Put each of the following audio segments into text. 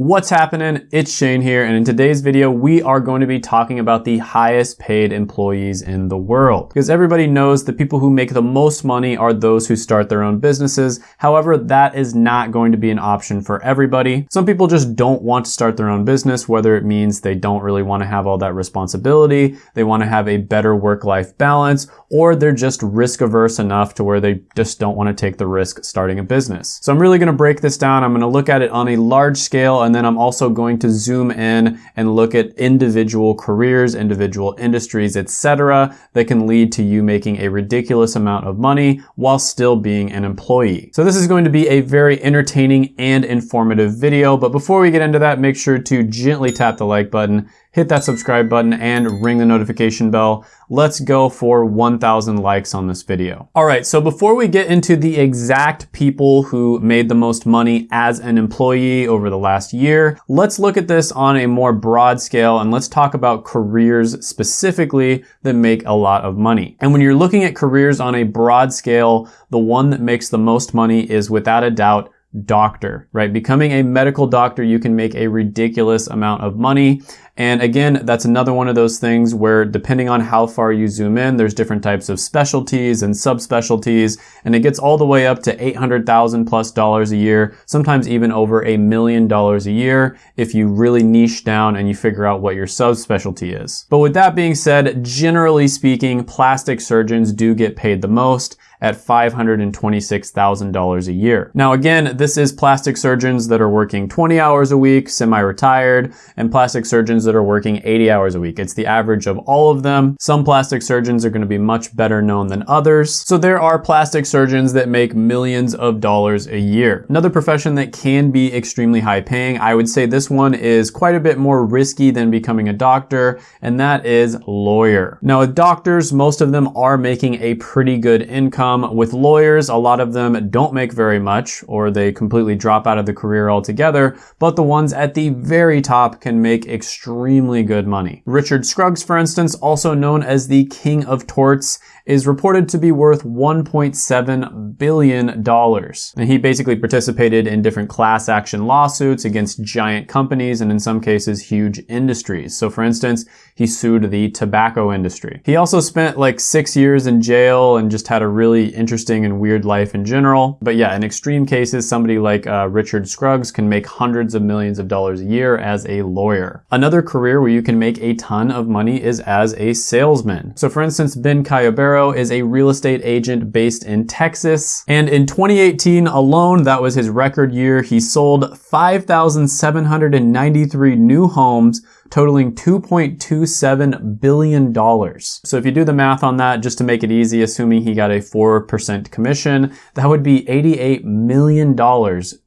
What's happening? It's Shane here, and in today's video, we are going to be talking about the highest paid employees in the world. Because everybody knows the people who make the most money are those who start their own businesses. However, that is not going to be an option for everybody. Some people just don't want to start their own business, whether it means they don't really want to have all that responsibility, they want to have a better work-life balance, or they're just risk averse enough to where they just don't want to take the risk starting a business. So I'm really going to break this down. I'm going to look at it on a large scale and then I'm also going to zoom in and look at individual careers, individual industries, etc. that can lead to you making a ridiculous amount of money while still being an employee. So this is going to be a very entertaining and informative video, but before we get into that, make sure to gently tap the like button hit that subscribe button and ring the notification bell. Let's go for 1,000 likes on this video. All right, so before we get into the exact people who made the most money as an employee over the last year, let's look at this on a more broad scale and let's talk about careers specifically that make a lot of money. And when you're looking at careers on a broad scale, the one that makes the most money is without a doubt doctor, right? Becoming a medical doctor, you can make a ridiculous amount of money. And again, that's another one of those things where depending on how far you zoom in, there's different types of specialties and subspecialties, and it gets all the way up to 800,000 plus dollars a year, sometimes even over a million dollars a year if you really niche down and you figure out what your subspecialty is. But with that being said, generally speaking, plastic surgeons do get paid the most at $526,000 a year. Now again, this is plastic surgeons that are working 20 hours a week, semi-retired, and plastic surgeons that are working 80 hours a week. It's the average of all of them. Some plastic surgeons are gonna be much better known than others. So there are plastic surgeons that make millions of dollars a year. Another profession that can be extremely high paying, I would say this one is quite a bit more risky than becoming a doctor, and that is lawyer. Now with doctors, most of them are making a pretty good income with lawyers, a lot of them don't make very much or they completely drop out of the career altogether, but the ones at the very top can make extremely good money. Richard Scruggs, for instance, also known as the king of torts, is reported to be worth $1.7 billion. And he basically participated in different class action lawsuits against giant companies and in some cases huge industries. So for instance, he sued the tobacco industry. He also spent like six years in jail and just had a really interesting and weird life in general. But yeah, in extreme cases, somebody like uh, Richard Scruggs can make hundreds of millions of dollars a year as a lawyer. Another career where you can make a ton of money is as a salesman. So for instance, Ben Caballero is a real estate agent based in Texas. And in 2018 alone, that was his record year. He sold 5,793 new homes totaling $2.27 billion. So if you do the math on that, just to make it easy, assuming he got a 4% commission, that would be $88 million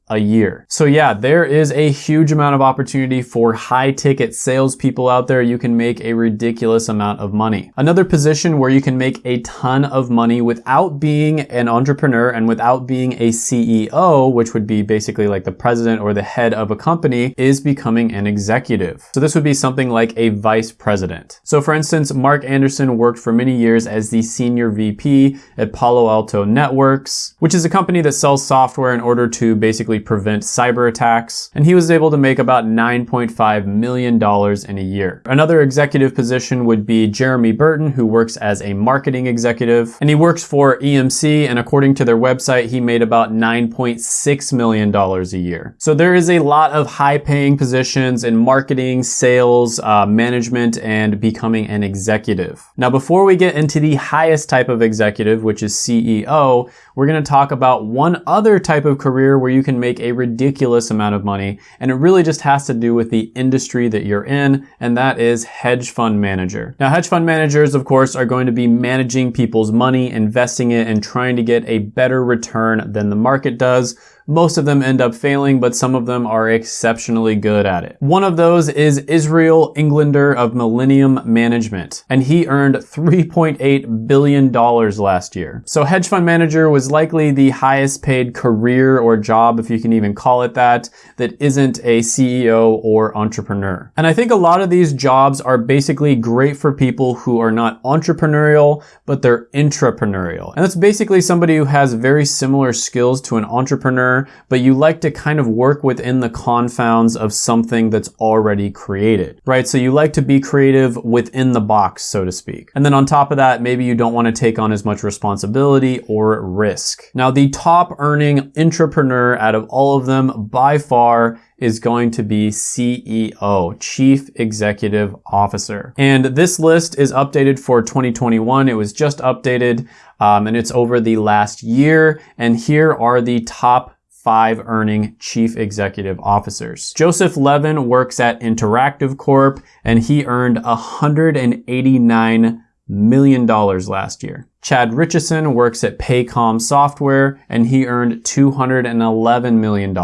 a year. So yeah, there is a huge amount of opportunity for high ticket salespeople out there. You can make a ridiculous amount of money. Another position where you can make a ton of money without being an entrepreneur and without being a CEO, which would be basically like the president or the head of a company, is becoming an executive. So this would be something like a vice president. So for instance, Mark Anderson worked for many years as the senior VP at Palo Alto Networks, which is a company that sells software in order to basically prevent cyber attacks, and he was able to make about $9.5 million in a year. Another executive position would be Jeremy Burton, who works as a marketing executive, and he works for EMC, and according to their website, he made about $9.6 million a year. So there is a lot of high paying positions in marketing, sales, uh, management, and becoming an executive. Now, before we get into the highest type of executive, which is CEO, we're gonna talk about one other type of career where you can make a ridiculous amount of money. And it really just has to do with the industry that you're in, and that is hedge fund manager. Now, hedge fund managers, of course, are going to be managing people's money, investing it, and trying to get a better return than the market does most of them end up failing, but some of them are exceptionally good at it. One of those is Israel Englander of Millennium Management, and he earned $3.8 billion last year. So hedge fund manager was likely the highest paid career or job, if you can even call it that, that isn't a CEO or entrepreneur. And I think a lot of these jobs are basically great for people who are not entrepreneurial, but they're intrapreneurial. And that's basically somebody who has very similar skills to an entrepreneur but you like to kind of work within the confounds of something that's already created, right? So you like to be creative within the box, so to speak. And then on top of that, maybe you don't want to take on as much responsibility or risk. Now, the top earning entrepreneur out of all of them by far is going to be CEO, Chief Executive Officer. And this list is updated for 2021. It was just updated um, and it's over the last year. And here are the top five earning chief executive officers. Joseph Levin works at Interactive Corp and he earned 189 million dollars last year. Chad Richison works at Paycom Software and he earned $211 million.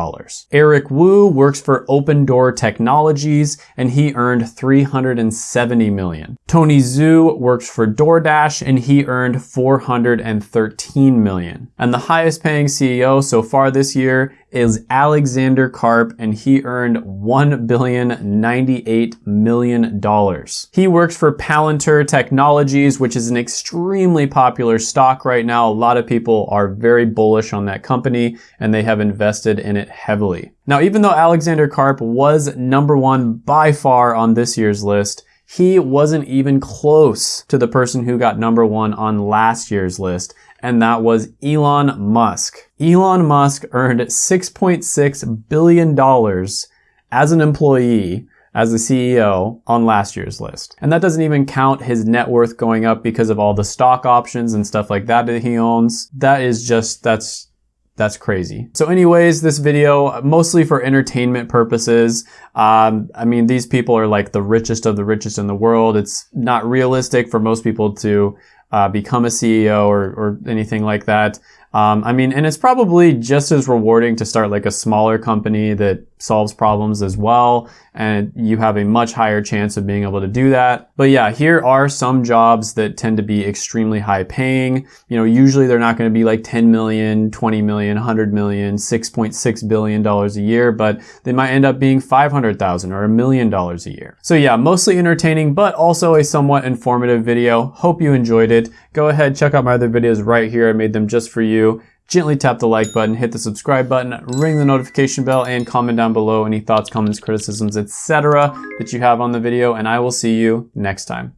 Eric Wu works for Opendoor Technologies and he earned 370 million. Tony Zhou works for DoorDash and he earned 413 million. And the highest paying CEO so far this year is Alexander Karp and he earned $1,098 million. He works for Palantir Technologies, which is an extremely popular stock right now. A lot of people are very bullish on that company and they have invested in it heavily. Now, even though Alexander Karp was number one by far on this year's list, he wasn't even close to the person who got number one on last year's list and that was Elon Musk. Elon Musk earned $6.6 billion as an employee as the CEO on last year's list. And that doesn't even count his net worth going up because of all the stock options and stuff like that that he owns. That is just, that's that's crazy. So anyways, this video, mostly for entertainment purposes. Um, I mean, these people are like the richest of the richest in the world. It's not realistic for most people to uh, become a CEO or, or anything like that. Um, I mean, and it's probably just as rewarding to start like a smaller company that solves problems as well. And you have a much higher chance of being able to do that. But yeah, here are some jobs that tend to be extremely high paying. You know, usually they're not going to be like 10 million, 20 million, 100 million, 6.6 billion dollars a year, but they might end up being 500,000 or a million dollars a year. So yeah, mostly entertaining, but also a somewhat informative video. Hope you enjoyed it. Go ahead, check out my other videos right here. I made them just for you gently tap the like button, hit the subscribe button, ring the notification bell, and comment down below any thoughts, comments, criticisms, etc. that you have on the video, and I will see you next time.